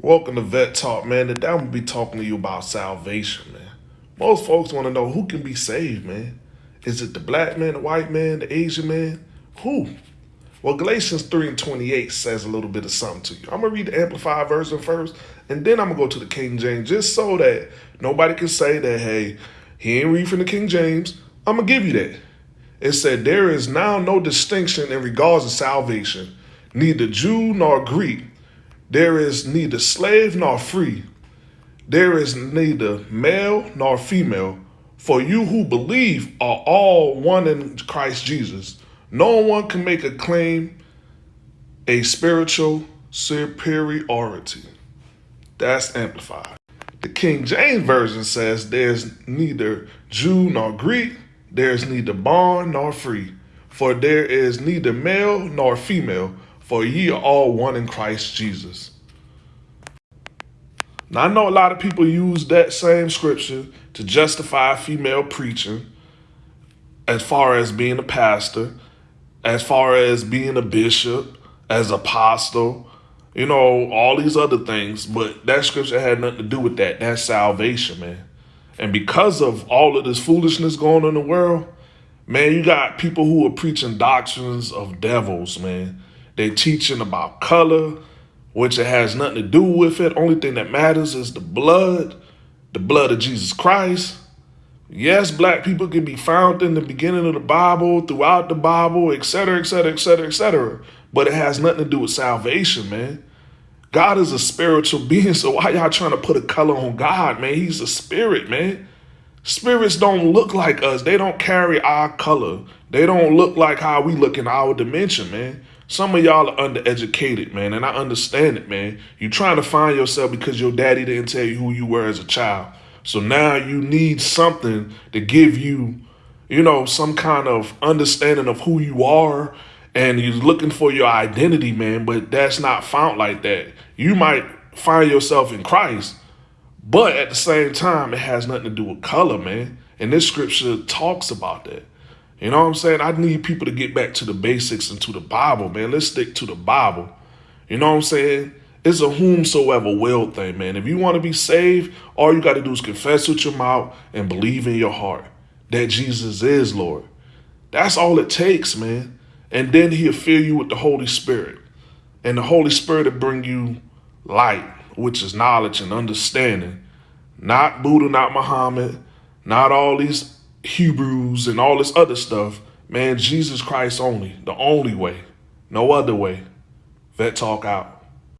Welcome to Vet Talk, man. Today I'm gonna be talking to you about salvation, man. Most folks want to know who can be saved, man. Is it the black man, the white man, the Asian man? Who? Well, Galatians 3 and 28 says a little bit of something to you. I'm gonna read the Amplified version first, and then I'm gonna go to the King James, just so that nobody can say that, hey, he ain't read from the King James. I'm gonna give you that. It said, There is now no distinction in regards to salvation, neither Jew nor Greek there is neither slave nor free. There is neither male nor female. For you who believe are all one in Christ Jesus. No one can make a claim a spiritual superiority. That's amplified. The King James Version says there's neither Jew nor Greek, there's neither bond nor free, for there is neither male nor female, for ye are all one in Christ Jesus. Now, I know a lot of people use that same scripture to justify female preaching as far as being a pastor, as far as being a bishop, as apostle, you know, all these other things. But that scripture had nothing to do with that. That's salvation, man. And because of all of this foolishness going on in the world, man, you got people who are preaching doctrines of devils, man. They teaching about color, which it has nothing to do with it. Only thing that matters is the blood, the blood of Jesus Christ. Yes, black people can be found in the beginning of the Bible, throughout the Bible, etc., etc., etc., etc. But it has nothing to do with salvation, man. God is a spiritual being, so why y'all trying to put a color on God, man? He's a spirit, man. Spirits don't look like us. They don't carry our color. They don't look like how we look in our dimension, man. Some of y'all are undereducated, man, and I understand it, man. You're trying to find yourself because your daddy didn't tell you who you were as a child. So now you need something to give you, you know, some kind of understanding of who you are, and you're looking for your identity, man, but that's not found like that. You might find yourself in Christ, but at the same time, it has nothing to do with color, man. And this scripture talks about that. You know what I'm saying? I need people to get back to the basics and to the Bible, man. Let's stick to the Bible. You know what I'm saying? It's a whomsoever will thing, man. If you want to be saved, all you got to do is confess with your mouth and believe in your heart that Jesus is Lord. That's all it takes, man. And then he'll fill you with the Holy Spirit. And the Holy Spirit will bring you light, which is knowledge and understanding. Not Buddha, not Muhammad, not all these Hebrews and all this other stuff, man, Jesus Christ only, the only way, no other way. Vet Talk out.